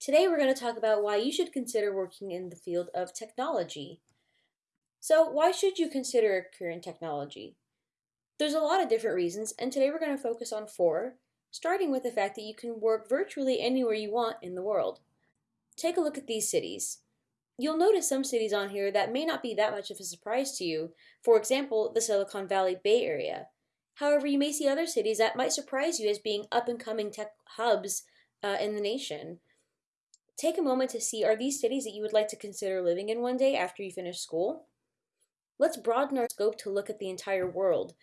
Today we're going to talk about why you should consider working in the field of technology. So why should you consider a career in technology? There's a lot of different reasons, and today we're going to focus on four, starting with the fact that you can work virtually anywhere you want in the world. Take a look at these cities. You'll notice some cities on here that may not be that much of a surprise to you, for example, the Silicon Valley Bay Area. However, you may see other cities that might surprise you as being up-and-coming tech hubs uh, in the nation. Take a moment to see are these cities that you would like to consider living in one day after you finish school? Let's broaden our scope to look at the entire world.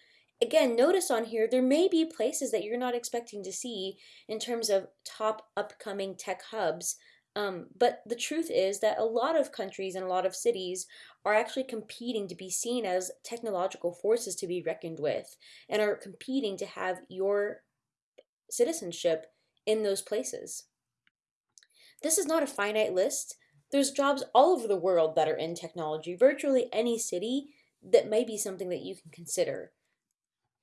Again, notice on here there may be places that you're not expecting to see in terms of top upcoming tech hubs, um, but the truth is that a lot of countries and a lot of cities are actually competing to be seen as technological forces to be reckoned with and are competing to have your citizenship in those places. This is not a finite list. There's jobs all over the world that are in technology, virtually any city that may be something that you can consider.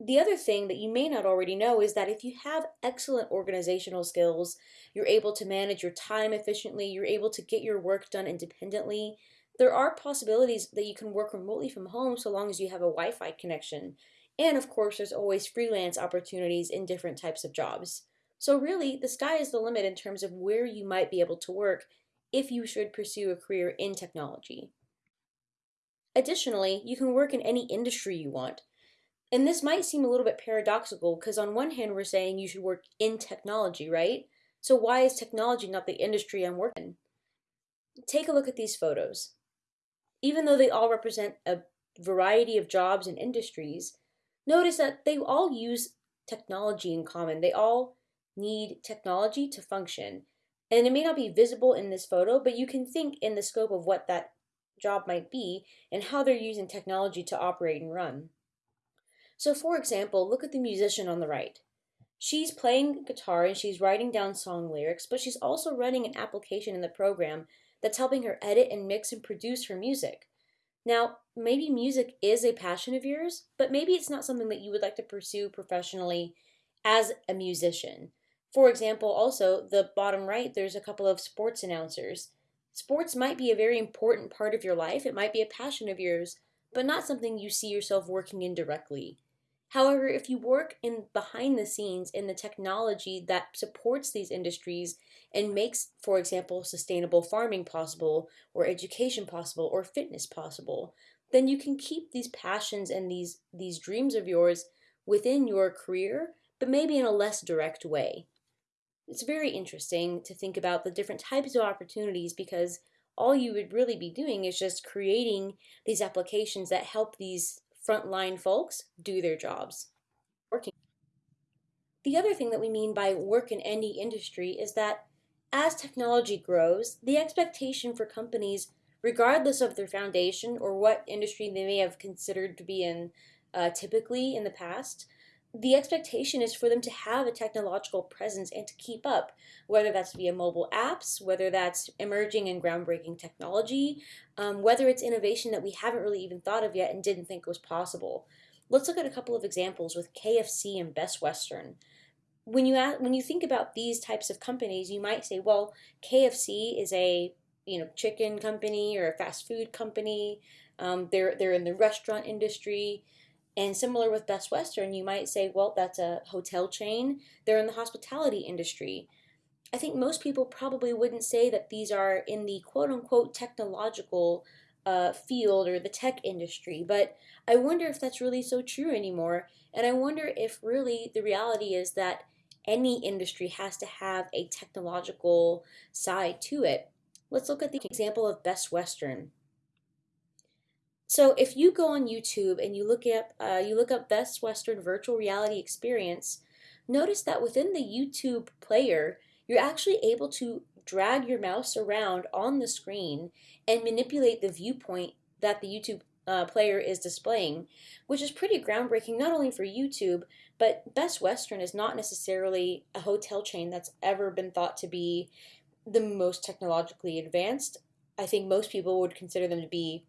The other thing that you may not already know is that if you have excellent organizational skills, you're able to manage your time efficiently, you're able to get your work done independently, there are possibilities that you can work remotely from home so long as you have a Wi-Fi connection. And of course, there's always freelance opportunities in different types of jobs. So really, the sky is the limit in terms of where you might be able to work if you should pursue a career in technology. Additionally, you can work in any industry you want. And this might seem a little bit paradoxical because on one hand we're saying you should work in technology, right? So why is technology not the industry I'm working? In? Take a look at these photos. Even though they all represent a variety of jobs and industries, notice that they all use technology in common. They all need technology to function. And it may not be visible in this photo, but you can think in the scope of what that job might be and how they're using technology to operate and run. So for example, look at the musician on the right. She's playing guitar and she's writing down song lyrics, but she's also running an application in the program that's helping her edit and mix and produce her music. Now, maybe music is a passion of yours, but maybe it's not something that you would like to pursue professionally as a musician. For example, also, the bottom right, there's a couple of sports announcers. Sports might be a very important part of your life, it might be a passion of yours, but not something you see yourself working in directly. However, if you work in behind the scenes in the technology that supports these industries and makes, for example, sustainable farming possible, or education possible, or fitness possible, then you can keep these passions and these, these dreams of yours within your career, but maybe in a less direct way it's very interesting to think about the different types of opportunities because all you would really be doing is just creating these applications that help these frontline folks do their jobs. Working. The other thing that we mean by work in any industry is that as technology grows, the expectation for companies, regardless of their foundation or what industry they may have considered to be in uh, typically in the past, the expectation is for them to have a technological presence and to keep up, whether that's via mobile apps, whether that's emerging and groundbreaking technology, um, whether it's innovation that we haven't really even thought of yet and didn't think was possible. Let's look at a couple of examples with KFC and Best Western. When you ask, when you think about these types of companies, you might say, well, KFC is a you know chicken company or a fast food company. Um, they're they're in the restaurant industry. And similar with Best Western, you might say, well, that's a hotel chain. They're in the hospitality industry. I think most people probably wouldn't say that these are in the quote unquote technological uh, field or the tech industry, but I wonder if that's really so true anymore. And I wonder if really the reality is that any industry has to have a technological side to it. Let's look at the example of Best Western. So if you go on YouTube and you look up uh, you look up Best Western Virtual Reality Experience, notice that within the YouTube player, you're actually able to drag your mouse around on the screen and manipulate the viewpoint that the YouTube uh, player is displaying, which is pretty groundbreaking not only for YouTube, but Best Western is not necessarily a hotel chain that's ever been thought to be the most technologically advanced. I think most people would consider them to be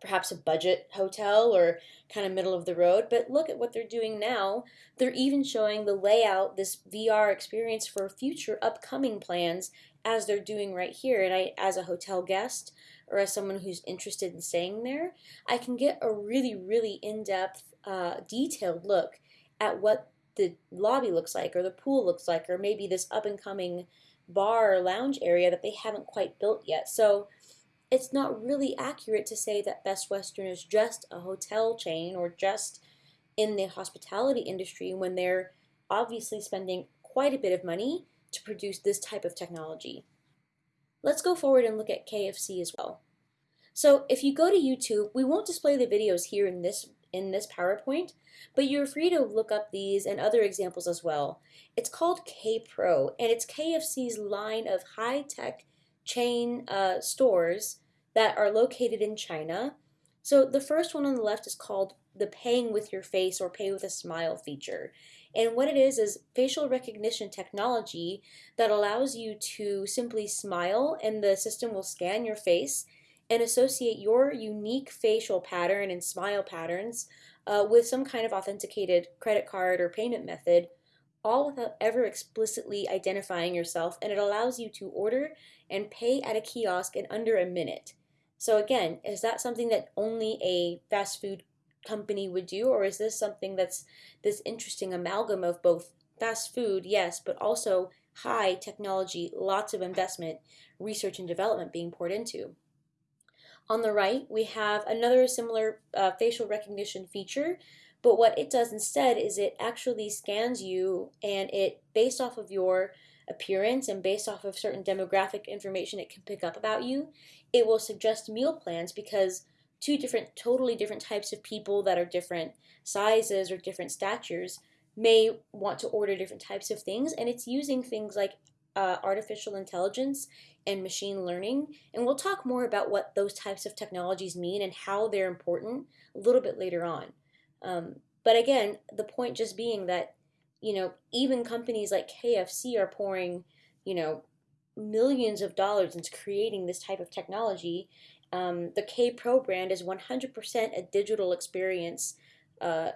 perhaps a budget hotel or kind of middle of the road. But look at what they're doing now. They're even showing the layout, this VR experience for future upcoming plans as they're doing right here. And I, as a hotel guest or as someone who's interested in staying there, I can get a really, really in depth, uh, detailed look at what the lobby looks like or the pool looks like or maybe this up and coming bar or lounge area that they haven't quite built yet. So it's not really accurate to say that Best Western is just a hotel chain or just in the hospitality industry when they're obviously spending quite a bit of money to produce this type of technology. Let's go forward and look at KFC as well. So if you go to YouTube, we won't display the videos here in this in this PowerPoint, but you're free to look up these and other examples as well. It's called K-Pro, and it's KFC's line of high-tech chain uh, stores that are located in China. So the first one on the left is called the paying with your face or pay with a smile feature. And what it is is facial recognition technology that allows you to simply smile and the system will scan your face and associate your unique facial pattern and smile patterns uh, with some kind of authenticated credit card or payment method all without ever explicitly identifying yourself, and it allows you to order and pay at a kiosk in under a minute. So again, is that something that only a fast food company would do, or is this something that's this interesting amalgam of both fast food, yes, but also high technology, lots of investment, research and development being poured into? On the right, we have another similar uh, facial recognition feature but what it does instead is it actually scans you and it, based off of your appearance and based off of certain demographic information it can pick up about you, it will suggest meal plans because two different, totally different types of people that are different sizes or different statures may want to order different types of things. And it's using things like uh, artificial intelligence and machine learning. And we'll talk more about what those types of technologies mean and how they're important a little bit later on. Um, but again, the point just being that, you know, even companies like KFC are pouring, you know, millions of dollars into creating this type of technology. Um, the K Pro brand is 100% a digital experience, uh,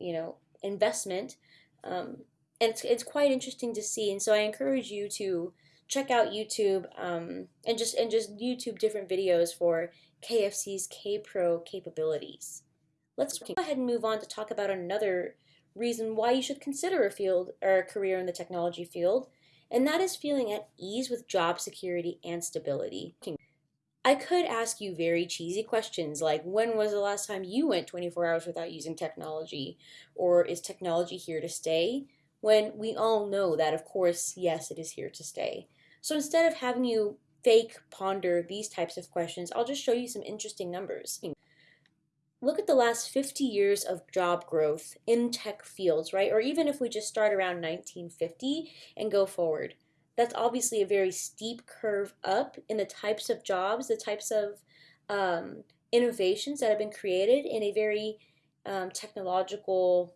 you know, investment. Um, and it's, it's quite interesting to see. And so I encourage you to check out YouTube um, and just and just YouTube different videos for KFC's K Pro capabilities. Let's go ahead and move on to talk about another reason why you should consider a field or a career in the technology field, and that is feeling at ease with job security and stability. I could ask you very cheesy questions like when was the last time you went 24 hours without using technology? Or is technology here to stay? When we all know that, of course, yes, it is here to stay. So instead of having you fake ponder these types of questions, I'll just show you some interesting numbers look at the last 50 years of job growth in tech fields, right? Or even if we just start around 1950 and go forward. That's obviously a very steep curve up in the types of jobs, the types of um, innovations that have been created in a very um, technological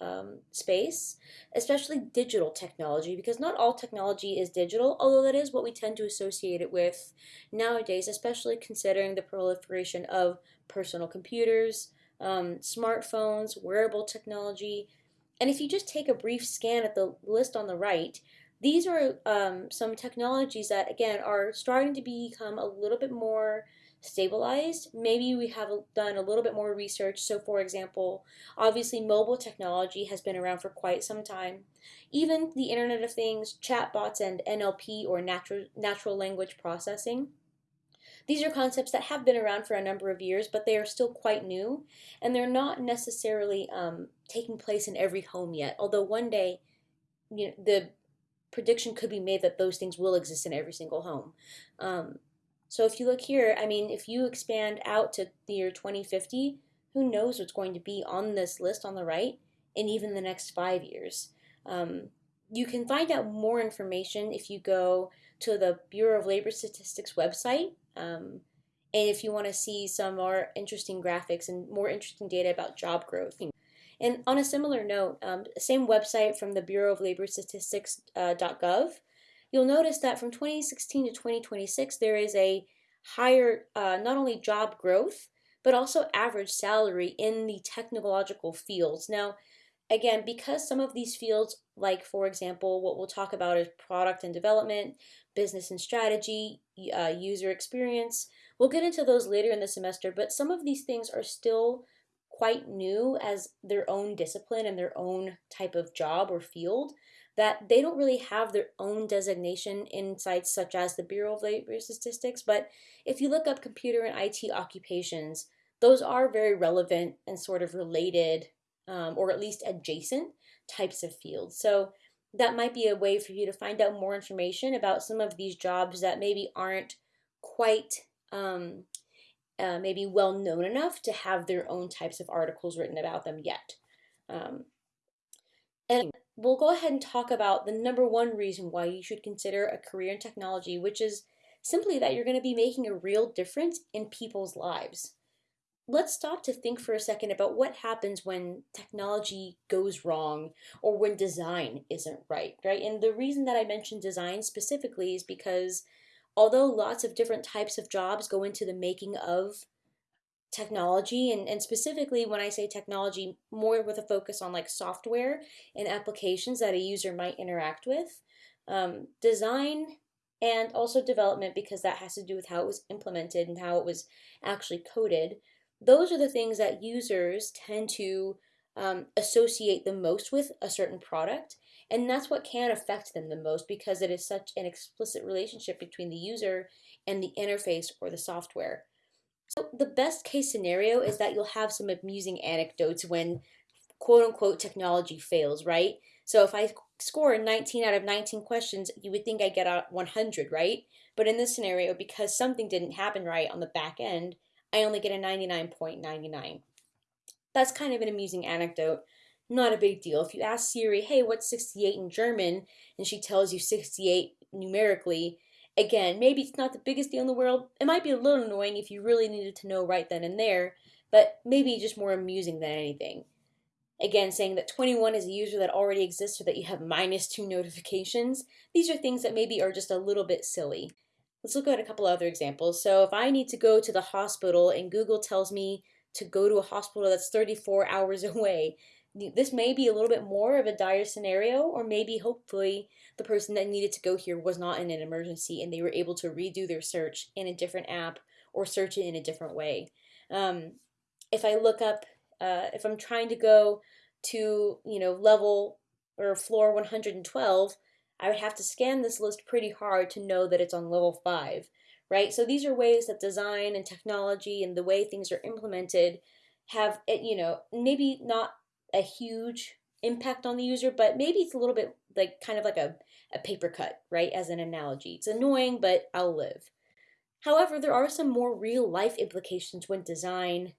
um, space, especially digital technology, because not all technology is digital, although that is what we tend to associate it with nowadays, especially considering the proliferation of personal computers, um, smartphones, wearable technology. And if you just take a brief scan at the list on the right, these are um, some technologies that, again, are starting to become a little bit more stabilized. Maybe we have done a little bit more research. So, for example, obviously, mobile technology has been around for quite some time. Even the Internet of Things, chatbots, and NLP or natural, natural language processing these are concepts that have been around for a number of years, but they are still quite new, and they're not necessarily um, taking place in every home yet. Although one day, you know, the prediction could be made that those things will exist in every single home. Um, so if you look here, I mean, if you expand out to the year 2050, who knows what's going to be on this list on the right in even the next five years. Um, you can find out more information if you go to the Bureau of Labor Statistics website um, and if you want to see some more interesting graphics and more interesting data about job growth. And on a similar note, um, same website from the Bureau of Labor Statistics.gov, uh, you'll notice that from 2016 to 2026, there is a higher, uh, not only job growth, but also average salary in the technological fields. Now, again, because some of these fields, like for example, what we'll talk about is product and development, business and strategy, uh, user experience, we'll get into those later in the semester, but some of these things are still quite new as their own discipline and their own type of job or field that they don't really have their own designation in sites such as the Bureau of Labor Statistics. But if you look up computer and IT occupations, those are very relevant and sort of related, um, or at least adjacent types of fields. So that might be a way for you to find out more information about some of these jobs that maybe aren't quite um, uh, maybe well known enough to have their own types of articles written about them yet. Um, we'll go ahead and talk about the number one reason why you should consider a career in technology, which is simply that you're going to be making a real difference in people's lives. Let's stop to think for a second about what happens when technology goes wrong or when design isn't right, right? And the reason that I mentioned design specifically is because although lots of different types of jobs go into the making of technology and, and specifically when I say technology, more with a focus on like software and applications that a user might interact with. Um, design and also development because that has to do with how it was implemented and how it was actually coded. Those are the things that users tend to um, associate the most with a certain product. And that's what can affect them the most because it is such an explicit relationship between the user and the interface or the software. So the best case scenario is that you'll have some amusing anecdotes when quote unquote technology fails, right? So if I score 19 out of 19 questions, you would think I get out 100, right? But in this scenario, because something didn't happen right on the back end, I only get a 99.99. That's kind of an amusing anecdote. Not a big deal. If you ask Siri, hey, what's 68 in German? And she tells you 68 numerically, Again, maybe it's not the biggest deal in the world. It might be a little annoying if you really needed to know right then and there, but maybe just more amusing than anything. Again, saying that 21 is a user that already exists or that you have minus two notifications. These are things that maybe are just a little bit silly. Let's look at a couple other examples. So if I need to go to the hospital and Google tells me to go to a hospital that's 34 hours away, this may be a little bit more of a dire scenario, or maybe hopefully the person that needed to go here was not in an emergency and they were able to redo their search in a different app or search it in a different way. Um, if I look up, uh, if I'm trying to go to, you know, level or floor 112, I would have to scan this list pretty hard to know that it's on level 5, right? So these are ways that design and technology and the way things are implemented have, eh, you know, maybe not a huge impact on the user, but maybe it's a little bit like kind of like a, a paper cut, right? As an analogy. It's annoying, but I'll live. However, there are some more real life implications when design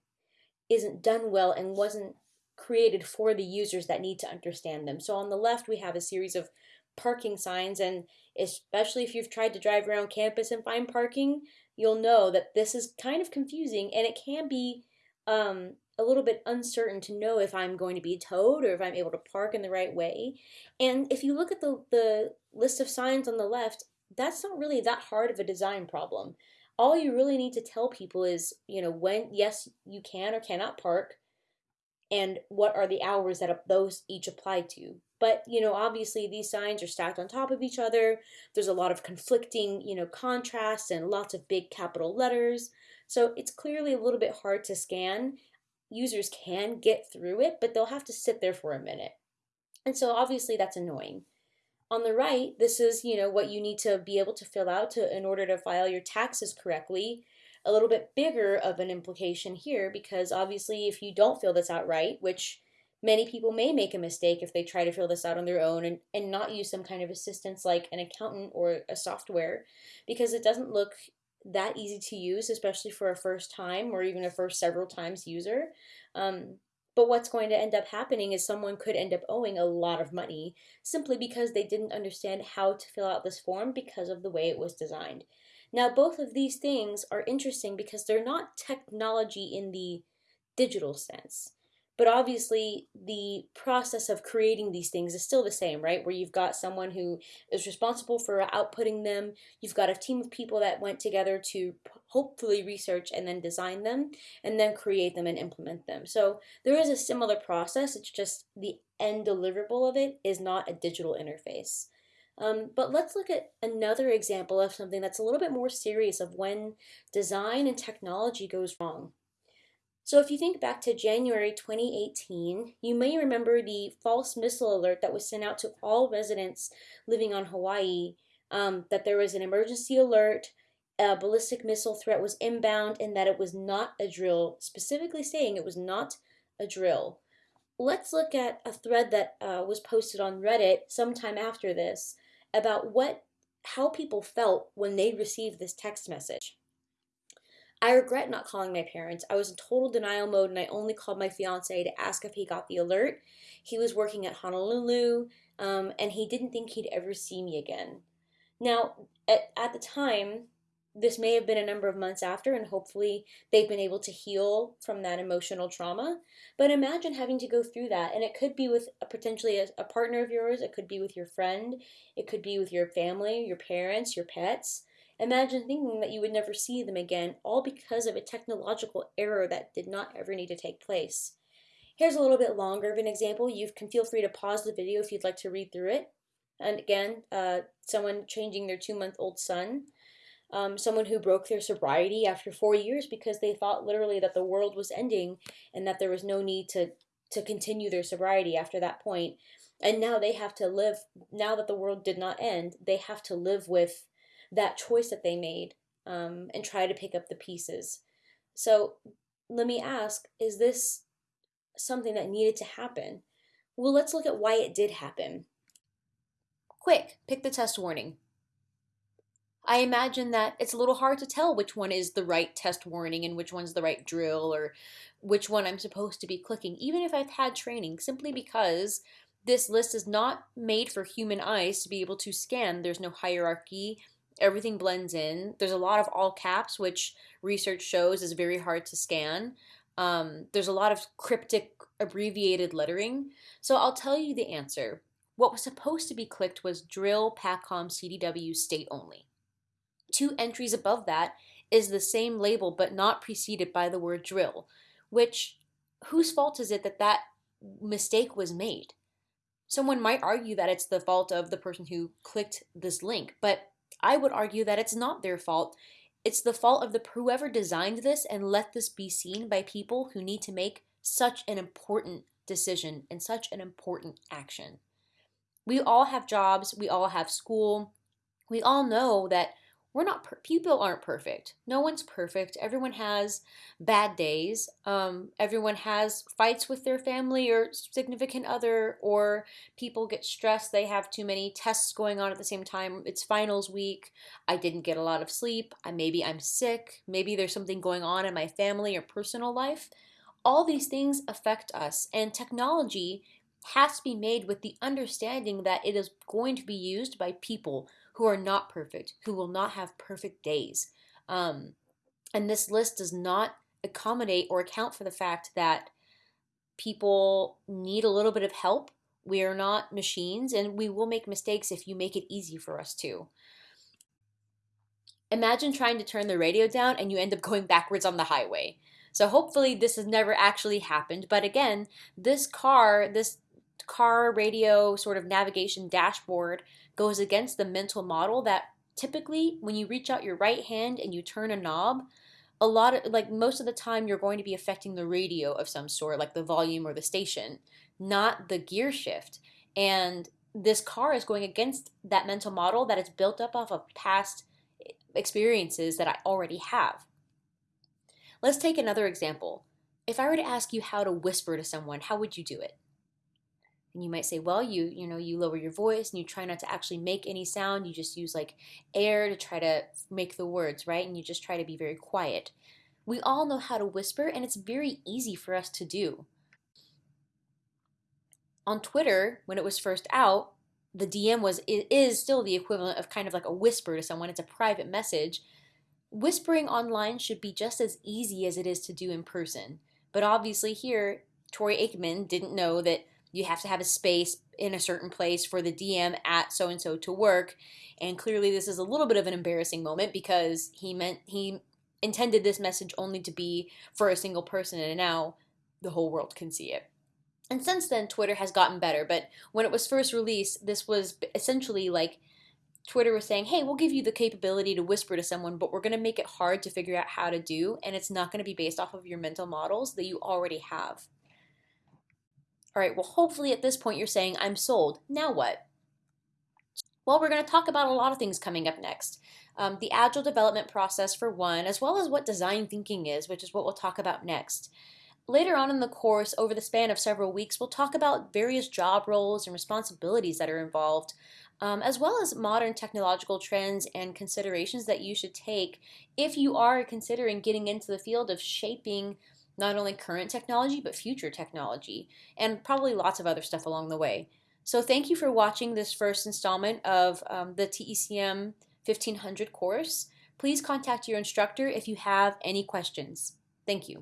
isn't done well and wasn't created for the users that need to understand them. So on the left, we have a series of parking signs, and especially if you've tried to drive around campus and find parking, you'll know that this is kind of confusing and it can be um, a little bit uncertain to know if I'm going to be towed or if I'm able to park in the right way. And if you look at the, the list of signs on the left, that's not really that hard of a design problem. All you really need to tell people is, you know, when, yes, you can or cannot park, and what are the hours that those each apply to. But, you know, obviously these signs are stacked on top of each other. There's a lot of conflicting, you know, contrasts and lots of big capital letters. So it's clearly a little bit hard to scan users can get through it, but they'll have to sit there for a minute. And so obviously that's annoying. On the right, this is, you know, what you need to be able to fill out to in order to file your taxes correctly. A little bit bigger of an implication here because obviously if you don't fill this out right, which many people may make a mistake if they try to fill this out on their own and, and not use some kind of assistance like an accountant or a software because it doesn't look that easy to use, especially for a first time or even a first several times user. Um, but what's going to end up happening is someone could end up owing a lot of money simply because they didn't understand how to fill out this form because of the way it was designed. Now, both of these things are interesting because they're not technology in the digital sense, but obviously the process of creating these things is still the same, right? Where you've got someone who is responsible for outputting them, you've got a team of people that went together to hopefully research and then design them, and then create them and implement them. So there is a similar process, it's just the end deliverable of it is not a digital interface. Um, but let's look at another example of something that's a little bit more serious of when design and technology goes wrong. So if you think back to January 2018, you may remember the false missile alert that was sent out to all residents living on Hawaii um, that there was an emergency alert, a ballistic missile threat was inbound, and that it was not a drill, specifically saying it was not a drill. Let's look at a thread that uh, was posted on Reddit sometime after this about what how people felt when they received this text message. I regret not calling my parents. I was in total denial mode and I only called my fiance to ask if he got the alert. He was working at Honolulu um, and he didn't think he'd ever see me again. Now, at, at the time, this may have been a number of months after, and hopefully they've been able to heal from that emotional trauma. But imagine having to go through that, and it could be with a, potentially a, a partner of yours, it could be with your friend, it could be with your family, your parents, your pets. Imagine thinking that you would never see them again, all because of a technological error that did not ever need to take place. Here's a little bit longer of an example. You can feel free to pause the video if you'd like to read through it. And again, uh, someone changing their two month old son um, someone who broke their sobriety after four years because they thought literally that the world was ending and that there was no need to to continue their sobriety after that point and now they have to live now that the world did not end they have to live with that choice that they made um, and try to pick up the pieces so let me ask is this something that needed to happen well let's look at why it did happen quick pick the test warning I imagine that it's a little hard to tell which one is the right test warning and which one's the right drill or which one I'm supposed to be clicking, even if I've had training, simply because this list is not made for human eyes to be able to scan. There's no hierarchy. Everything blends in. There's a lot of all caps, which research shows is very hard to scan. Um, there's a lot of cryptic, abbreviated lettering. So I'll tell you the answer. What was supposed to be clicked was drill PACOM CDW state only. Two entries above that is the same label but not preceded by the word drill, which whose fault is it that that mistake was made? Someone might argue that it's the fault of the person who clicked this link, but I would argue that it's not their fault. It's the fault of the whoever designed this and let this be seen by people who need to make such an important decision and such an important action. We all have jobs, we all have school. We all know that we're not per- people aren't perfect. No one's perfect. Everyone has bad days. Um, everyone has fights with their family or significant other or people get stressed. They have too many tests going on at the same time. It's finals week. I didn't get a lot of sleep. I, maybe i'm sick. Maybe there's something going on in my family or personal life. All these things affect us and technology has to be made with the understanding that it is going to be used by people who are not perfect, who will not have perfect days. Um, and this list does not accommodate or account for the fact that people need a little bit of help. We are not machines and we will make mistakes if you make it easy for us to. Imagine trying to turn the radio down and you end up going backwards on the highway. So hopefully this has never actually happened. But again, this car, this car radio sort of navigation dashboard goes against the mental model that typically when you reach out your right hand and you turn a knob, a lot of like most of the time you're going to be affecting the radio of some sort, like the volume or the station, not the gear shift. And this car is going against that mental model that is built up off of past experiences that I already have. Let's take another example. If I were to ask you how to whisper to someone, how would you do it? And you might say well you you know you lower your voice and you try not to actually make any sound. You just use like air to try to make the words right? And you just try to be very quiet. We all know how to whisper and it's very easy for us to do. On twitter when it was first out the dm was it is still the equivalent of kind of like a whisper to someone. It's a private message. Whispering online should be just as easy as it is to do in person. But obviously here Troy Aikman didn't know that you have to have a space in a certain place for the DM at so and so to work. And clearly, this is a little bit of an embarrassing moment because he meant he intended this message only to be for a single person, and now the whole world can see it. And since then, Twitter has gotten better. But when it was first released, this was essentially like Twitter was saying, hey, we'll give you the capability to whisper to someone, but we're going to make it hard to figure out how to do, and it's not going to be based off of your mental models that you already have. All right, well, hopefully at this point you're saying, I'm sold. Now what? Well, we're going to talk about a lot of things coming up next. Um, the agile development process, for one, as well as what design thinking is, which is what we'll talk about next. Later on in the course, over the span of several weeks, we'll talk about various job roles and responsibilities that are involved, um, as well as modern technological trends and considerations that you should take if you are considering getting into the field of shaping not only current technology, but future technology, and probably lots of other stuff along the way. So thank you for watching this first installment of um, the TECM 1500 course. Please contact your instructor if you have any questions. Thank you.